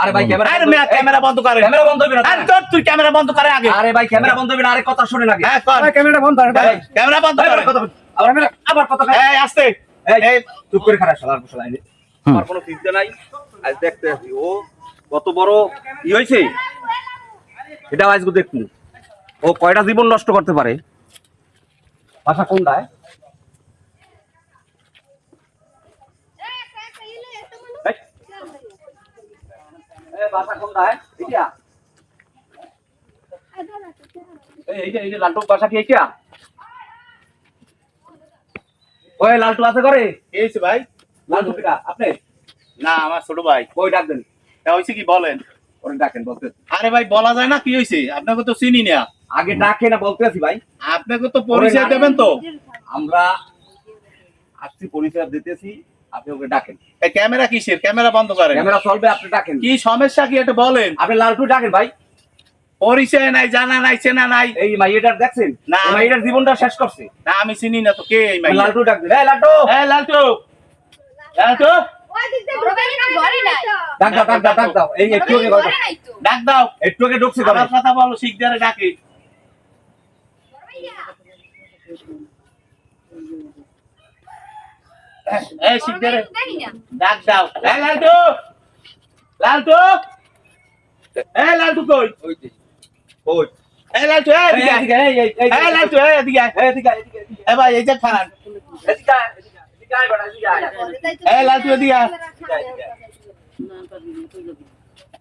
আরে ভাই ক্যামেরা আরে মেয়া ক্যামেরা বন্ধ করে। ক্যামেরা বন্ধ আরে তোর তুই ক্যামেরা বন্ধ করে আগে। আরে ভাই ক্যামেরা বন্ধ আরে কথা শুনে লাগে। হ্যাঁ কর। ক্যামেরাটা বন্ধ করে ভাই ক্যামেরা বন্ধ করে। আবার আবার কথা এই আস্তে। এই এই। চুপ করে খারাপ শালার বসলা আইনে আমার কোনো চিন্তা নাই। আজ দেখতে আসি। ও কত বড় ই হয়েছে এটা আজকে দেখুন ও কয়টা জীবন নষ্ট করতে পারে? ভাষা কোনটায় এই, এই ভাষা কোনটায় এটা এই এইটা এইটা লালটু ভাষা কি এইটা? ওই লালটু আছে করে কি ভাই? লালটু পিটা আপনি? না আমার ছোট ভাই। ওই ডাক তা হয়েছে কি বলেন। ওরে ডাকেন বলতে আরে ভাই বলা যায় না কি হয়েছে? আপনাকে তো চিনি না। আগে ডাকে না বলতে আছি ভাই। আপনাকে তো পরিচয় দেবেন তো। আমরা আসছি পরিচয় দিতেছি আপনি ওকে ডাকেন। ক্যামেরা কিসের? ক্যামেরা বন্ধ করেন। ক্যামেরা চলবে আপনি ডাকেন। কি সমস্যা কি এটা বলেন। আপনি লালটু ডাকেন ভাই। পরিচয় নাই জানা নাই চেনা নাই। এই মাইয়েটার দেখছেন? না। মাইয়েটার জীবনটা শেষ করছে। না আমি চিনি না তো কে এই মাই লালটু ডাক দিন এই লালটু! এই লালটু! লালটু! ডাক দাও ডাক দাও ডাক দাও। এই একটু আগে ডাক দাও। একটু আগে ঢুকছে কথা বলো শিখদারে ডাকে। এই শিখদারে ডাক দাও। এই লালটু! লালটু! এই লালটু কই? ওই এই লালটু এই এই, এদিকে এই, এই, এই, এই লালটু এই এদিকে এই, এদিকে আয়, এদিকে, এদিকে, এ ভাই এই যে খান এদিকে এদিকে আয়, বেটা, এদিকে এই লালটু এদিকে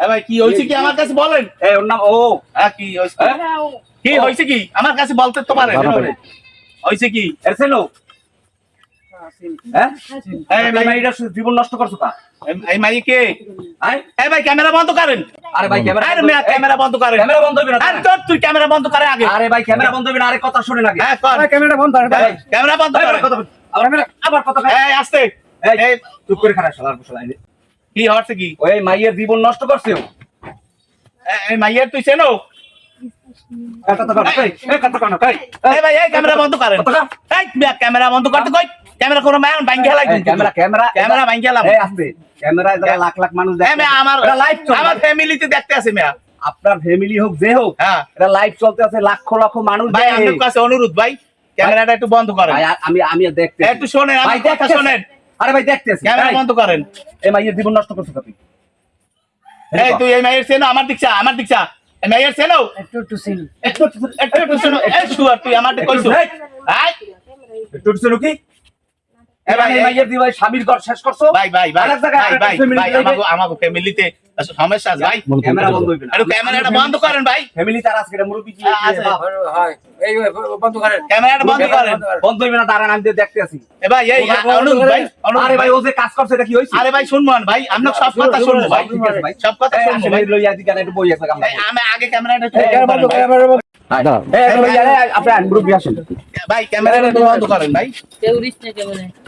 এ ভাই কি হয়েছে কি আমার কাছে বলেন? এই, ওর নাম ও। হ্যাঁ কি হয়েছে? হ্যাঁ? কি হয়েছে কি? আমার কাছে বলতে তো পারেন। হয়েছে কি? এর ছেলে? হ্যাঁ? এই এই ভাই মাইয়েটার জীবন নষ্ট করছ কা? এই- মাই কে? এই ভাই ক্যামেরা বন্ধ করেন। আরে ভাই ক্যামেরা আরে ক্যামেরা বন্ধ করেন। ক্যামেরা বন্ধ না আরে তোর তুই ক্যামেরা বন্ধ করে আগে। আরে ভাই ক্যামেরা বন্ধ না আরে কথা শুনে লাগে। হ্যাঁ কর। ক্যামেরাটা বন্ধ করে ভাই। ক্যামেরা বন্ধ করেন কথা বল। আবার আবার কথা এই আস্তে। এই, চুপ করে খারাপ শালার কি হচ্ছে কি? ওই মাইয়ের জীবন নষ্ট করছে। এই- মাইয়ের তুই চেনো? কথা কথা কয় না, এই, এই, এই ভাই এই ক্যামেরা বন্ধ করেন। কথা কয়। এই মেয়া ক্যামেরা বন্ধ করতে কই? ক্যামেরা কোনো ম্যান ভাঙ্গি এই, ক্যামেরা ক্যামেরা ক্যামেরা ভাঙ্গি এই আসবে। ক্যামেরায় যারা লাখ লাখ মানুষ দেখে মেয়া আমার লাইভ চলে আমার ফ্যামিলিতে দেখতে আছে মেয়া আপনার ফ্যামিলি হোক যে হোক হ্যাঁ। এটা লাইভ চলতে আছে লাখ লক্ষ মানুষ ভাই। আপনার কাছে অনুরোধ ভাই ক্যামেরাটা একটু বন্ধ করেন। ভাই, আমি আমি দেখতে একটু শোনেন ভাই কথা। শোনেন। আরে ভাই দেখতেছি। ক্যামেরা বন্ধ করেন। এই মাইয়ের জীবন নষ্ট করছ তুমি এই তুই এই মাইয়ের চেনো আমার দিকছা আমার দিকছা। এই মাইয়ের চেনো? একটু একটু সিল একটু একটু একটু শোনো। এই শুয়ার তুই আমার কইছো। এই, আয় একটু শুনো কি এ ভাই, এই এই- মাইয়ের দিবাই স্বামীর ঘর শেষ করছ? ভাই ভাই ভাই ভাই ভাই আমাগো ফ্যামিলিতে সমস্যা আছে ভাই। ক্যামেরা বন্ধ। হইবে না। ক্যামেরাটা বন্ধ করেন ভাই। ফ্যামিলি তার আজকে এটা কি হ্যাঁ, আছে। হয় এই বন্ধ করেন। ক্যামেরাটা বন্ধ করেন। বন্ধ হইবে না দাঁড়ান আমি দেখতে আছি এ ভাই এই অনুরোধ ভাই আরে ভাই ও যে কাজ করছে এটা কি হইছে আরে ভাই শুনব ভাই আমরা সব কথা শুনব ভাই। ঠিক আছে ভাই। সব কথা শুনব ভাই। লইয়া দিকে একটু বই আছে কামনা আমি আগে ক্যামেরাটা বন্ধ ক্যামেরা বন্ধ। করেন, এই এই লইয়া আপনি আন আসেন। ভাই। ভাই ক্যামেরাটা বন্ধ করেন ভাই। Teoris na ka ক্যামেরা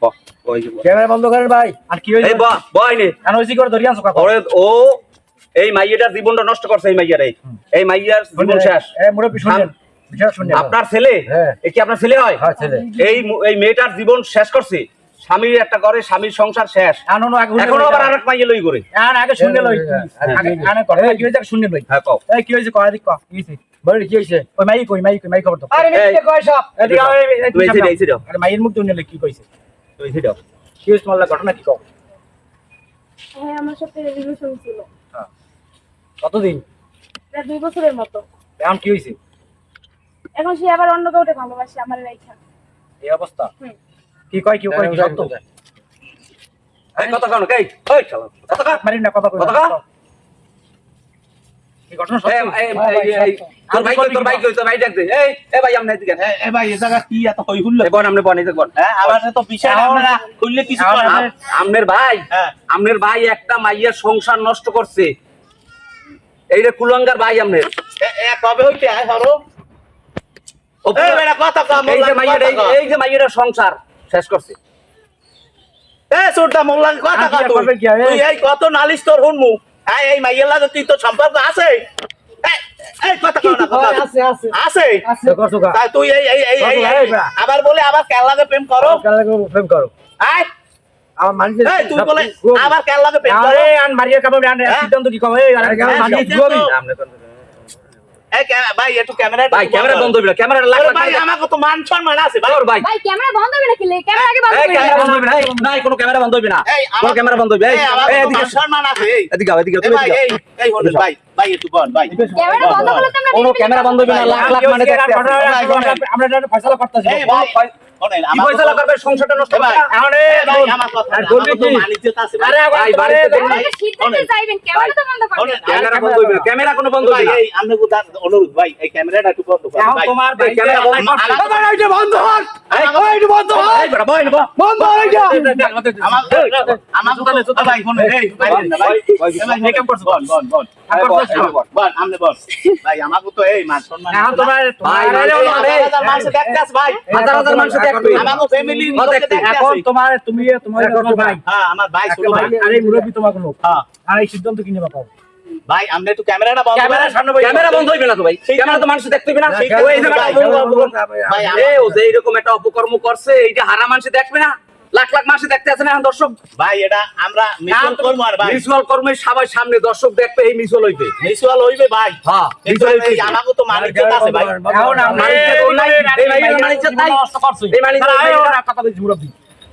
এই বয়েন ব ব ওই যে ব। ক্যামেরা বন্ধ করেন ভাই। আর কি হইছে বয় নে। কেন হইছে করে? ধরি আনছো ওরে ও এই মাইয়াটার জীবনটা নষ্ট করছে এই মাইয়ার এই। এই মাইয়ার জীবন শেষ। এ মুরব্বি শুনেন। বিষয় শুনেন। আপনার ছেলে? হ্যাঁ। কি আপনার ছেলে হয়? হ্যাঁ এই এই মেয়েটার জীবন শেষ করছে। স্বামীর একটা ঘরে স্বামীর সংসার শেষ। এখনও আবার আরেক মাইয়া লই করে আর আগে শুনে লই। আগে আনে কথা কি হইছে শুনে লই। হ্যাঁ কও। এই কি হইছে কয় দিক কয় কি হইছে বলি কি হইছে ওই মাই কই মাই কই খবর তো আরে কয় সব? এদিকে। আরে মাইয়ের মুখ দুনিয়া কি কইছে? কি ঘটনা কি কও? হ্যাঁ আমার সাথে রিলেশন ছিল। কতদিন? প্রায় দুই বছরের মতো। এখন কি হয়েছে? এখন সে আবার অন্য কাউকে ভালোবাসে আমার রেখা এই অবস্থা? কি কয় কি কয় কি সত্য কথা কানো কে ওই কথা মারি না কথা কথা আমনের ভাই হ্যাঁ। আমনের ভাই একটা মাইয়ার সংসার নষ্ট করছে। এই যে কুলঙ্গার ভাই আমনের কবে হইতে? ও এই বেটা কথা কম এই যে মাইয়ের এই- এই যে মাইয়ের সংসার শেষ করছে। এ সুরটা মোল্লা কথা কত নালিশ তোর হুনমু? এই এই মাইয়ের লাগে তুই তো সম্পর্ক আছে? এই, এই কথা কও না কথা। আছে আছে। আছে? আছে। করছ কা তাই তুই এই এই এই এই কথা এই- এই বেটা। আবার বলে আবার কেন প্রেম করো? প্রেম করো। আয় আবার কেন প্রেম করো? আরে আন মারিয়া কামে আন হ্যাঁ? সিদ্ধান্ত কি কবে? ভাই একটু ক্যামেরা ভাই ক্যামেরা বন্ধ হইবে না ক্যামেরা লাগ ভাই আমাকে তো মান সম্মান আছে ভাই ভাই ভাই ক্যামেরা বন্ধ হবে নাকি ক্যামেরা আগে বন্ধ এই ক্যামেরা বন্ধ হইবে না নাই কোনো ক্যামেরা বন্ধ হইবে না এই কোনো ক্যামেরা বন্ধ হইবে এই এদিকে মান সম্মান আছে এই এদিকে এদিকে তুমি ভাই এদিকে আও। এই এই ভাই ভাই একটু বল ভাই ক্যামেরা বন্ধ করলে তো আমরা কোনো ক্যামেরা বন্ধ হইবে না লাখ লাখ মানে দেখতে আমরা এটা ফয়সালা করতেছি ক্যামেরা কোনো বন্ধ অনুরোধ ভাই এই ক্যামেরাটা একটু বন্ধ তোমার বন্ধ বন্ধ বন্ধ আমার ভাই মান হ্যাঁ, হ্যাঁ আমার ভাই ছোট ভাই। আরে মুরব্বী তোমার কোনো হ্যাঁ। আর এই সিদ্ধান্ত কিনে বাপাও ভাই আপনি একটু ক্যামেরাটা বন্ধ ক্যামেরা। সামনে বন্ধ হইবে না তো ভাই। ক্যামেরা তো মানুষ দেখতে না। সেই ওই যে ভাই, ও যে এইরকম একটা অপকর্ম করছে এইটা হারা মানুষ দেখবে না? লাখ লাখ মাসে দেখতে আছেন এখন দর্শক। ভাই এটা আমরা মিশন করব আর ভাই। মিউচুয়াল কর্মের সবাই সামনে দর্শক দেখবে এই মিউচুয়াল হইবে। মিশন হইবে ভাই। হ্যাঁ কিন্তু হইবে। আমাকে তো মানিজ্যত আছে ভাই। এখন আমরা মানিজ্যত নাই, এই মানিজ্যত নাই। নষ্ট করছে এই নাই। কথা বলছি মুরব্বী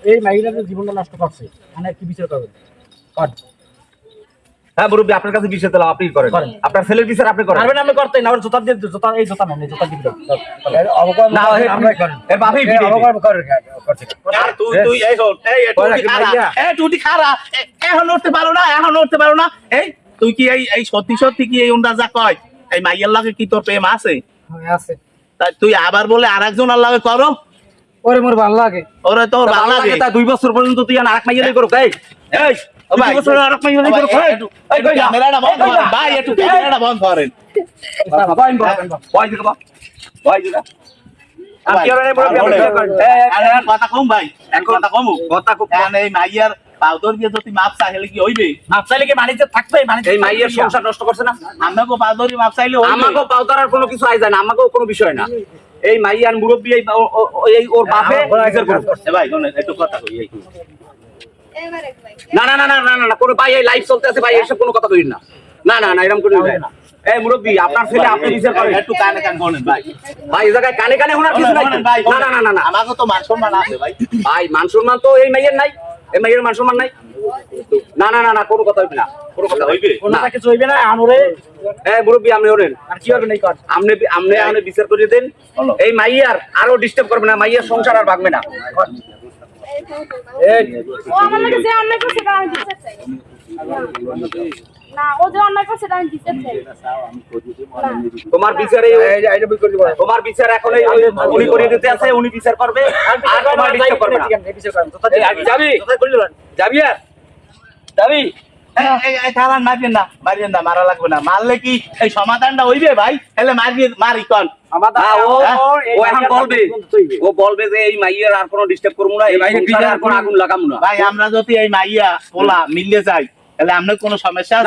এই মাইরা জীবনটা নষ্ট করছে। মানে কি বিচার করবেন কর হ্যাঁ মুরব্বী আপনার কাছে বিষয় দিলাম আপনি করেন। আপনার ছেলের বিচার আপনি করেন। পারবেন আপনি করতে না ওর জোতা দিয়ে জোতা এই জোতা নেন জোতা দিয়ে না, করেন। অবকর্ম করে করছে তুই তুই এই হল এই এই টুটি খারা এই টুটি খারা এখন উঠতে পারো না এখন উঠতে পারো না। এই তুই কি এই এই সত্যি সত্যি কি এই উন্ডা যা কয়? এই মাইয়ের লাগে কি তোর প্রেম আছে? আছে। তাই তুই আবার বলে আরেকজন আর লাগে করো ওরে মোর ভালো লাগে। ওরে তোর তা ভালো লাগে। তা দুই বছর পর্যন্ত তুই আর আরেক মাইয়ালাই করো এই। ভাই, একটু-? ক্যামেরাটা বন্ধ করেন কথা কম কথা কম কথা মাইয়ার পাউদর দিয়ে যদি মাপ চাইলে কি হইবে কি থাকবে এই মাইয়ের সংসার নষ্ট করছে না আমাকে পাউদরি মাপ চাইলে হইবে আমাকেও পাউতারার কোনো কিছু আই যায় না আমাকেও কোনো বিষয় না এই মাইয়ার মুরব্বী এই ওর বাপে ভাই একটু কথা কই না না না না না না না কোনো ভাই এই লাইভ চলতে আছে ভাই এসব কোনো কথা কইন না না না না এরকম করে না এই মুরব্বী আপনার ছেলে আপনি বিচার করেন একটু কানে ভাই ভাই এই জায়গায় কানে কানে শোনার কিছু নাই ভাই না না না না না আমাকে তো মান সম্মান আছে ভাই ভাই মান সম্মান তো এই মাইয়ের নাই এই মাইয়ের মান সম্মান নাই না না না না কোনো কথা হইবে না কোনো কথা হইবে কিছু হইবে না আনরে এই মুরব্বী আপনি ওরেন আর কি হবে নাই কর আপনি আপনি আপনি বিচার করে দেন এই মাইয়ার আরও ডিস্টার্ব করবে না মাইয়ার সংসার আর ভাগবে না ও আমার লাগে যে অন্যায় করছে সেটা আমি দিতে চাই। না ও যে অন্যায় করছে সেটা আমি বিচার চাই। তোমার বিচারে এই যে আইটা বই করে দিব তোমার বিচার এখন উনি করে দিতে আছে উনি বিচার করবে আর তোমার করবে যাবি? আর? থামান মারিয়েন না মারিয়েন না মারা লাগবে না। মারলে কি এই সমাধানটা হইবে ভাই? তাহলে মারিয়ে মারি কন। ও? এখন বলবে ও বলবে যে এই মাইয়ের আর কোনো ডিস্টার্ব করব না এই সংসারে আর কোনো আগুন লাগাবো না। ভাই আমরা যদি এই মাইয়া পোলা মিললে যাই তাহলে আপনার কোনো সমস্যা আছে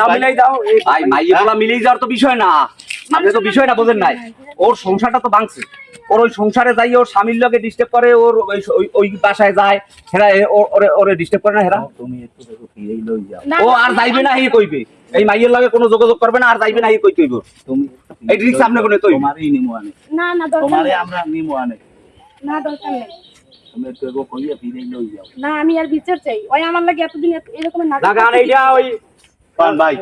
ভাই? মাইয়ে মিলেই যাওয়ার তো বিষয় না। আপনি তো বিষয়টা বোঝেন নাই। ওর সংসারটা তো ভাঙছে। ওর ওই সংসারে যাই ওর স্বামীর লগে ডিস্টার্ব করে ওর ওই- বাসায় যায়। হেরা ওরে ওরে ডিস্টার্ব করে না হেরা? তুমি একটু দেখো ফিরেই লই যাও। না, ও আর যাইবে না হে কইবে। এই মাইয়ের লগে কোনো যোগাযোগ করবে না আর যাইবে না হে কই কইব তুমি এই রিক্স আপনি কোনো তৈরি তোমারই নিমু আনে। না না দরকার তোমারই আমরা নিমু আনে। না দরকার নেই। তুমি একটু এগো কইয়া ফিরেই লই যাও। না আমি আর বিচার চাই। ওই আমার লাগে এতদিন এত- এরকম না গান এইটা ওই কোন ভাই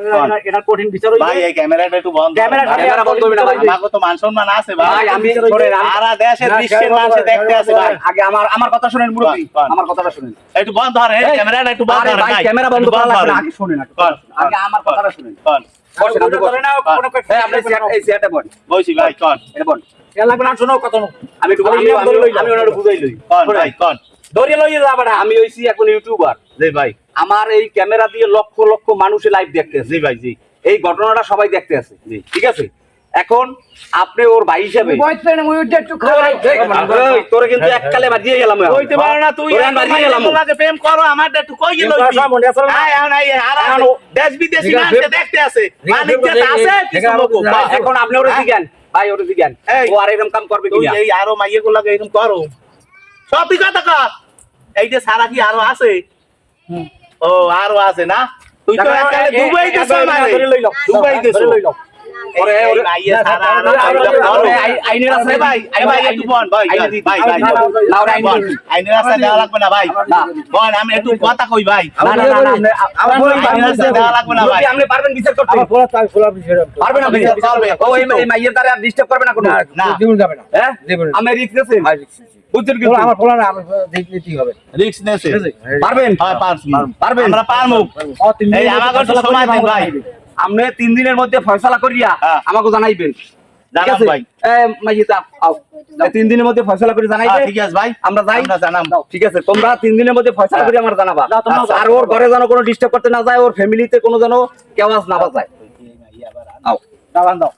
এটা কঠিন বিচার ভাই এই ক্যামেরাটা একটু বন্ধ ক্যামেরা বন্ধ হবে না ভাই। আমাকে তো মান সম্মান আছে ভাই। ভাই আমি শোনেন, আমি- সারা দেশের বিশ্বের মানুষ দেখতে আছে ভাই। আগে আমার আমার কথা শুনেন মুরব্বী। কোন, কোন। আমার কথাটা শুনেন। একটু বন্ধ ধরে এই, ক্যামেরাটা একটু বন্ধ আরে ভাই ভাই। ক্যামেরা বন্ধ করা লাগবে না, আগে শুনেন আগে। আমার কথাটা শুনেন। কোন বসেন, আপনি বসেন। এই, আপনি চেয়ার- এই চেয়ারটা বল বলছি ভাই কোন এটা বল এ লাগবে না শোনো কত আমি আমি ইনাম ধরে লই যাও। আমি ওনার বুঝাই লই। কোন ভাই কোন ধরে লই যাবা আমি হইছি এখন ইউটিউবার জি ভাই। আমার এই ক্যামেরা দিয়ে লক্ষ লক্ষ মানুষে লাইভ দেখতেছে। জি ভাই জি। এই ঘটনাটা সবাই দেখতে আছে। ঠিক আছে? এখন আপনি ওর ভাই হিসাবে ওই, তোরে কিন্তু এককালে বাজিয়ে গেলাম পারো না তুই আমি বাজিয়ে গেলাম লাগে প্রেম করো আমার একটু কই গেল? দেশ বিদেশি না। দেখতে আছে। আছে, মালিক যে এখন আপনি ওরে জিজ্ঞান। ভাই ওরে এই। ও আর এরকম কাম করবে তুই এই আরও মাইয়ে গুলাকে এরকম করো। সত্যি কথা কর। এই যে সারা কি আরও আছে? ও আরও আছে না তুই তো দুবাই দেশ। দুবাই দেশ। ওরে, ওরে- আইনের ভাই ভাই একটু ভাই ভাই ভাই না, ওরে আইনের দেওয়া লাগবে না ভাই আমি একটু কথা কই ভাই না, না, না, আইনের দেওয়া লাগবে না ভাই আপনি পারবেন বিচার করতে আমার খোলা তাই খোলা বিষয় পারবেন আপনি বিচার করবে, ও এই এই মাইয়ের দ্বারা আর ডিস্টার্ব করবে না কোনো না। জীবন যাবে না হ্যাঁ আমি রিস্ক নিয়েছেন বুঝছেন কিন্তু আমার খোলা না আমার দিতেই হবে রিস্ক নেছে পারবেন হয় পারবেন? আমরা পারমু এই আমাকে সময় দেন ভাই করে আপনি তিন দিনের মধ্যে ফয়সলা করিয়া হ্যাঁ। আমাকে জানাইবেন তিন দিনের মধ্যে ফয়সলা করে জানাইবে হ্যাঁ, ঠিক আছে ভাই আমরা যাই জানাম ঠিক আছে তোমরা তিন দিনের মধ্যে ফয়সলা করে আমার জানাবা আর ওর ঘরে যেন কোনো ডিস্টার্ব করতে না যায় ওর ফ্যামিলিতে কোনো যেন কেউ আজ না বাজায় দাও দাও